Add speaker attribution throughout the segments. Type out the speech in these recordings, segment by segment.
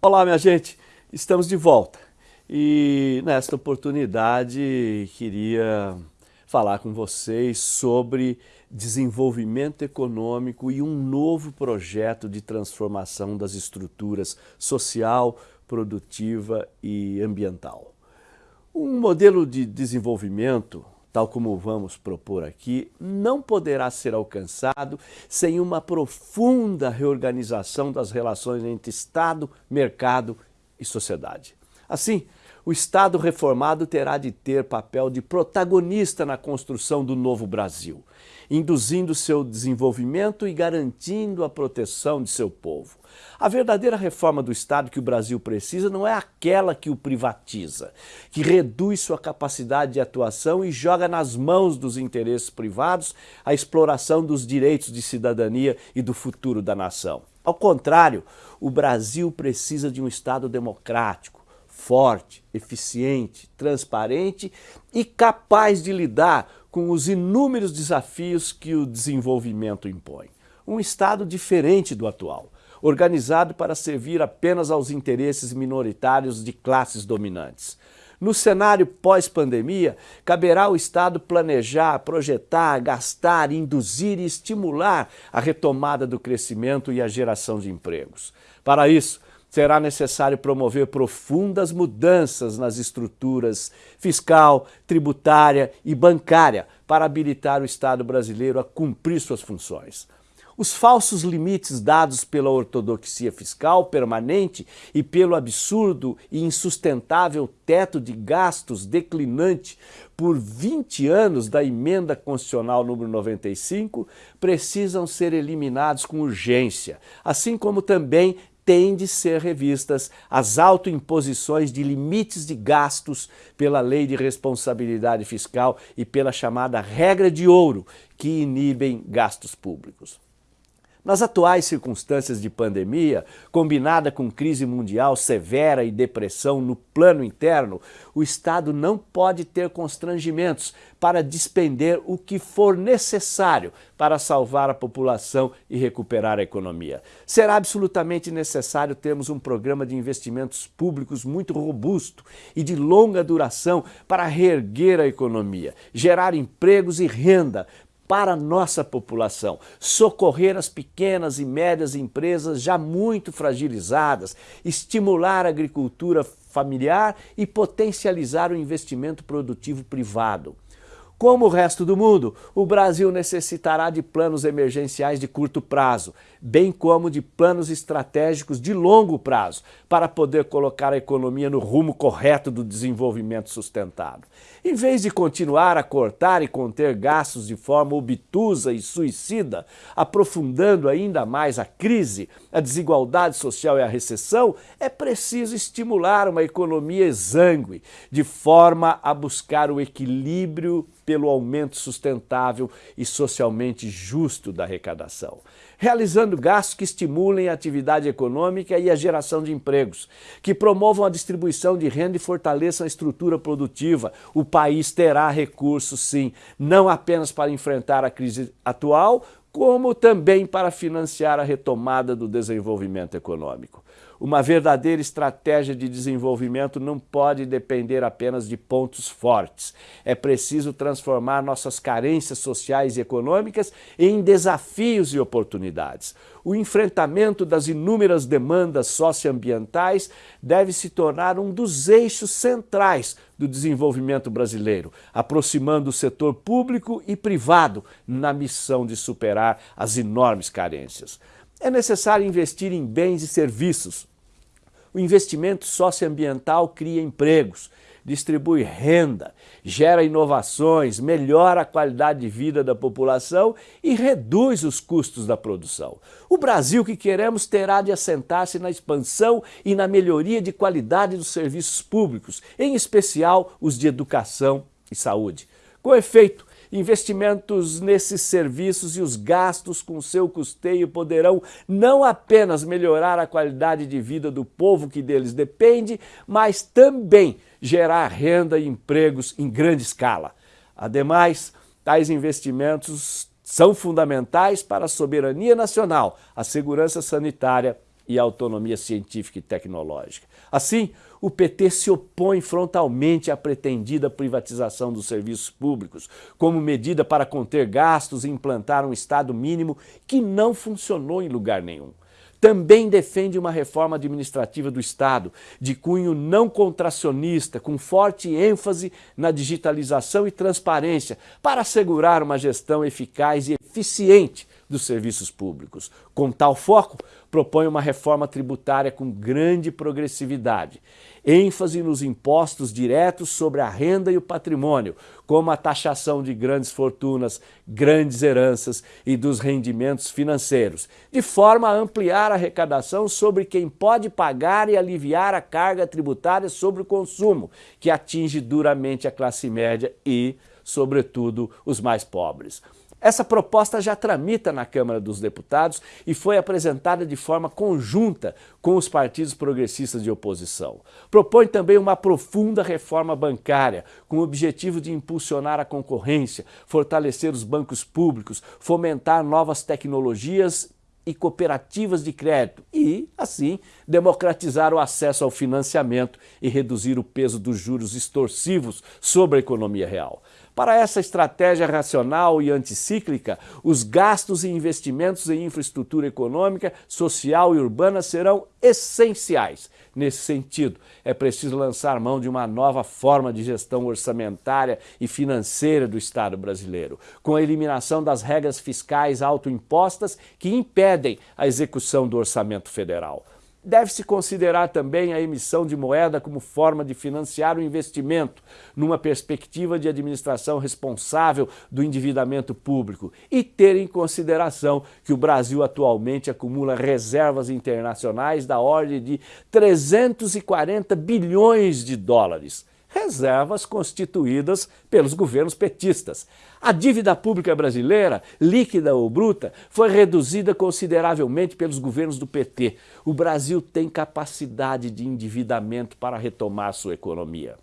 Speaker 1: Olá, minha gente, estamos de volta e nesta oportunidade queria falar com vocês sobre desenvolvimento econômico e um novo projeto de transformação das estruturas social, produtiva e ambiental. Um modelo de desenvolvimento tal como vamos propor aqui, não poderá ser alcançado sem uma profunda reorganização das relações entre Estado, mercado e sociedade. Assim, o Estado reformado terá de ter papel de protagonista na construção do novo Brasil, induzindo seu desenvolvimento e garantindo a proteção de seu povo. A verdadeira reforma do Estado que o Brasil precisa não é aquela que o privatiza, que reduz sua capacidade de atuação e joga nas mãos dos interesses privados a exploração dos direitos de cidadania e do futuro da nação. Ao contrário, o Brasil precisa de um Estado democrático, forte, eficiente, transparente e capaz de lidar com os inúmeros desafios que o desenvolvimento impõe. Um Estado diferente do atual, organizado para servir apenas aos interesses minoritários de classes dominantes. No cenário pós-pandemia, caberá ao Estado planejar, projetar, gastar, induzir e estimular a retomada do crescimento e a geração de empregos. Para isso, será necessário promover profundas mudanças nas estruturas fiscal, tributária e bancária para habilitar o Estado brasileiro a cumprir suas funções. Os falsos limites dados pela ortodoxia fiscal permanente e pelo absurdo e insustentável teto de gastos declinante por 20 anos da emenda constitucional número 95 precisam ser eliminados com urgência, assim como também têm de ser revistas as autoimposições de limites de gastos pela Lei de Responsabilidade Fiscal e pela chamada regra de ouro, que inibem gastos públicos. Nas atuais circunstâncias de pandemia, combinada com crise mundial severa e depressão no plano interno, o Estado não pode ter constrangimentos para despender o que for necessário para salvar a população e recuperar a economia. Será absolutamente necessário termos um programa de investimentos públicos muito robusto e de longa duração para reerguer a economia, gerar empregos e renda, para a nossa população, socorrer as pequenas e médias empresas já muito fragilizadas, estimular a agricultura familiar e potencializar o investimento produtivo privado. Como o resto do mundo, o Brasil necessitará de planos emergenciais de curto prazo, bem como de planos estratégicos de longo prazo, para poder colocar a economia no rumo correto do desenvolvimento sustentado. Em vez de continuar a cortar e conter gastos de forma obtusa e suicida, aprofundando ainda mais a crise, a desigualdade social e a recessão, é preciso estimular uma economia exangue, de forma a buscar o equilíbrio pelo aumento sustentável e socialmente justo da arrecadação, realizando gastos que estimulem a atividade econômica e a geração de empregos, que promovam a distribuição de renda e fortaleçam a estrutura produtiva. O país terá recursos, sim, não apenas para enfrentar a crise atual, como também para financiar a retomada do desenvolvimento econômico. Uma verdadeira estratégia de desenvolvimento não pode depender apenas de pontos fortes. É preciso transformar nossas carências sociais e econômicas em desafios e oportunidades. O enfrentamento das inúmeras demandas socioambientais deve se tornar um dos eixos centrais do desenvolvimento brasileiro, aproximando o setor público e privado na missão de superar as enormes carências. É necessário investir em bens e serviços. O investimento socioambiental cria empregos, distribui renda, gera inovações, melhora a qualidade de vida da população e reduz os custos da produção. O Brasil que queremos terá de assentar-se na expansão e na melhoria de qualidade dos serviços públicos, em especial os de educação e saúde. Com efeito, Investimentos nesses serviços e os gastos com seu custeio poderão não apenas melhorar a qualidade de vida do povo que deles depende, mas também gerar renda e empregos em grande escala. Ademais, tais investimentos são fundamentais para a soberania nacional, a segurança sanitária e autonomia científica e tecnológica. Assim, o PT se opõe frontalmente à pretendida privatização dos serviços públicos, como medida para conter gastos e implantar um Estado mínimo que não funcionou em lugar nenhum. Também defende uma reforma administrativa do Estado, de cunho não contracionista, com forte ênfase na digitalização e transparência, para assegurar uma gestão eficaz e eficiente dos serviços públicos. Com tal foco, propõe uma reforma tributária com grande progressividade, ênfase nos impostos diretos sobre a renda e o patrimônio, como a taxação de grandes fortunas, grandes heranças e dos rendimentos financeiros, de forma a ampliar a arrecadação sobre quem pode pagar e aliviar a carga tributária sobre o consumo, que atinge duramente a classe média e, sobretudo, os mais pobres. Essa proposta já tramita na Câmara dos Deputados e foi apresentada de forma conjunta com os partidos progressistas de oposição. Propõe também uma profunda reforma bancária, com o objetivo de impulsionar a concorrência, fortalecer os bancos públicos, fomentar novas tecnologias e cooperativas de crédito e, assim, democratizar o acesso ao financiamento e reduzir o peso dos juros extorsivos sobre a economia real. Para essa estratégia racional e anticíclica, os gastos e investimentos em infraestrutura econômica, social e urbana serão essenciais. Nesse sentido, é preciso lançar mão de uma nova forma de gestão orçamentária e financeira do Estado brasileiro, com a eliminação das regras fiscais autoimpostas que impedem a execução do orçamento federal. Deve-se considerar também a emissão de moeda como forma de financiar o investimento, numa perspectiva de administração responsável do endividamento público e ter em consideração que o Brasil atualmente acumula reservas internacionais da ordem de 340 bilhões de dólares reservas constituídas pelos governos petistas. A dívida pública brasileira, líquida ou bruta, foi reduzida consideravelmente pelos governos do PT. O Brasil tem capacidade de endividamento para retomar sua economia.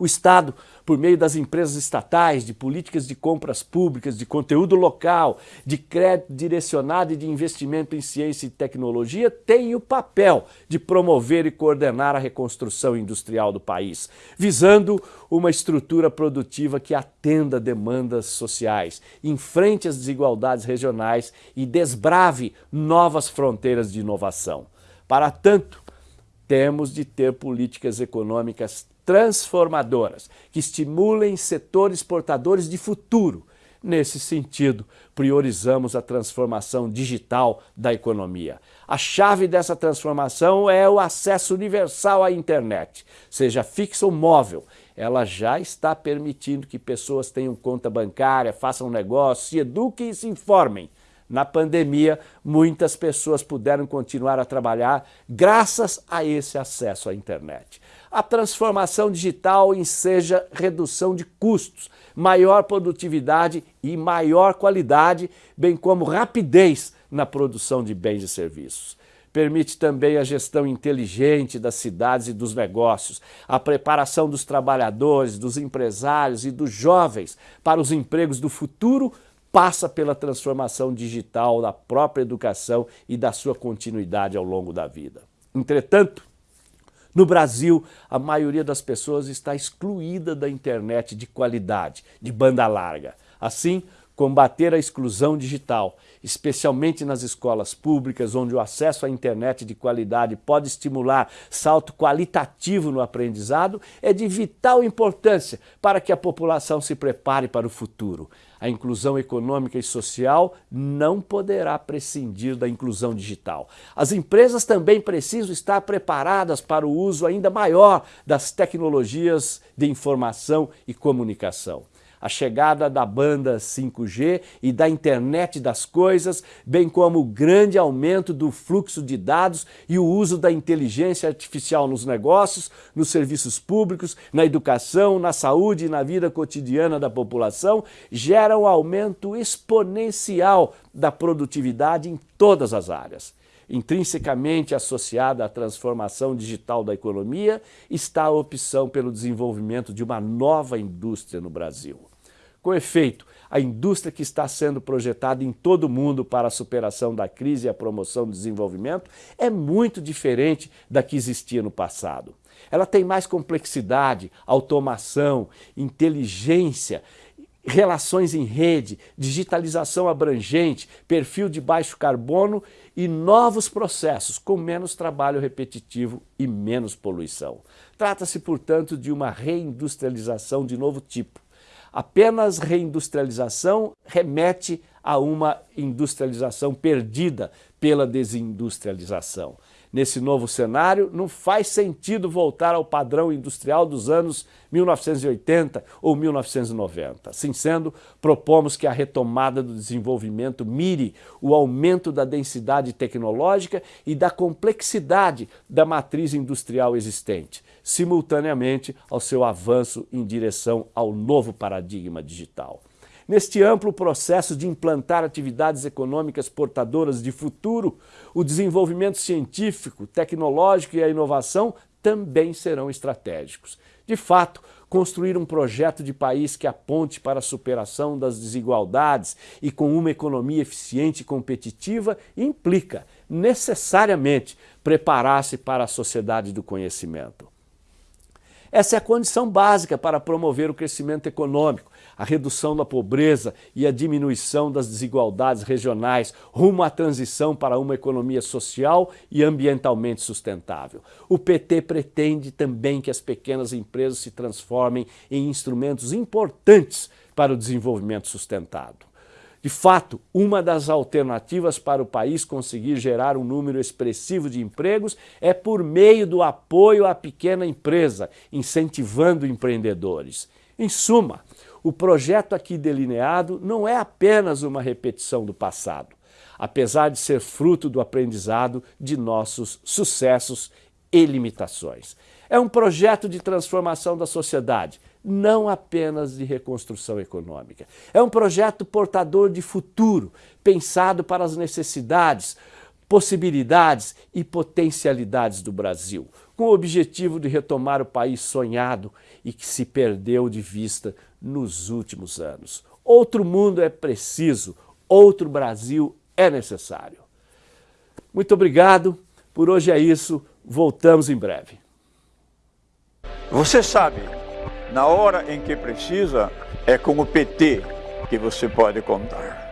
Speaker 1: O Estado, por meio das empresas estatais, de políticas de compras públicas, de conteúdo local, de crédito direcionado e de investimento em ciência e tecnologia, tem o papel de promover e coordenar a reconstrução industrial do país, visando uma estrutura produtiva que atenda demandas sociais, enfrente as desigualdades regionais e desbrave novas fronteiras de inovação. Para tanto, temos de ter políticas econômicas transformadoras, que estimulem setores portadores de futuro. Nesse sentido, priorizamos a transformação digital da economia. A chave dessa transformação é o acesso universal à internet, seja fixa ou móvel. Ela já está permitindo que pessoas tenham conta bancária, façam negócio, se eduquem e se informem. Na pandemia, muitas pessoas puderam continuar a trabalhar graças a esse acesso à internet. A transformação digital enseja redução de custos, maior produtividade e maior qualidade, bem como rapidez na produção de bens e serviços. Permite também a gestão inteligente das cidades e dos negócios, a preparação dos trabalhadores, dos empresários e dos jovens para os empregos do futuro passa pela transformação digital da própria educação e da sua continuidade ao longo da vida. Entretanto, no Brasil, a maioria das pessoas está excluída da internet de qualidade, de banda larga. Assim, combater a exclusão digital, especialmente nas escolas públicas, onde o acesso à internet de qualidade pode estimular salto qualitativo no aprendizado, é de vital importância para que a população se prepare para o futuro. A inclusão econômica e social não poderá prescindir da inclusão digital. As empresas também precisam estar preparadas para o uso ainda maior das tecnologias de informação e comunicação a chegada da banda 5G e da internet das coisas, bem como o grande aumento do fluxo de dados e o uso da inteligência artificial nos negócios, nos serviços públicos, na educação, na saúde e na vida cotidiana da população, geram um aumento exponencial da produtividade em todas as áreas intrinsecamente associada à transformação digital da economia, está a opção pelo desenvolvimento de uma nova indústria no Brasil. Com efeito, a indústria que está sendo projetada em todo o mundo para a superação da crise e a promoção do desenvolvimento é muito diferente da que existia no passado. Ela tem mais complexidade, automação, inteligência, relações em rede, digitalização abrangente, perfil de baixo carbono e novos processos com menos trabalho repetitivo e menos poluição. Trata-se, portanto, de uma reindustrialização de novo tipo. Apenas reindustrialização remete a uma industrialização perdida pela desindustrialização. Nesse novo cenário, não faz sentido voltar ao padrão industrial dos anos 1980 ou 1990. Assim sendo, propomos que a retomada do desenvolvimento mire o aumento da densidade tecnológica e da complexidade da matriz industrial existente, simultaneamente ao seu avanço em direção ao novo paradigma digital. Neste amplo processo de implantar atividades econômicas portadoras de futuro, o desenvolvimento científico, tecnológico e a inovação também serão estratégicos. De fato, construir um projeto de país que aponte para a superação das desigualdades e com uma economia eficiente e competitiva implica, necessariamente, preparar-se para a sociedade do conhecimento. Essa é a condição básica para promover o crescimento econômico, a redução da pobreza e a diminuição das desigualdades regionais rumo à transição para uma economia social e ambientalmente sustentável. O PT pretende também que as pequenas empresas se transformem em instrumentos importantes para o desenvolvimento sustentado. De fato, uma das alternativas para o país conseguir gerar um número expressivo de empregos é por meio do apoio à pequena empresa, incentivando empreendedores. Em suma, o projeto aqui delineado não é apenas uma repetição do passado, apesar de ser fruto do aprendizado de nossos sucessos e limitações. É um projeto de transformação da sociedade, não apenas de reconstrução econômica. É um projeto portador de futuro, pensado para as necessidades, possibilidades e potencialidades do Brasil, com o objetivo de retomar o país sonhado e que se perdeu de vista nos últimos anos. Outro mundo é preciso, outro Brasil é necessário. Muito obrigado, por hoje é isso, voltamos em breve.
Speaker 2: Você sabe na hora em que precisa, é com o PT que você pode contar.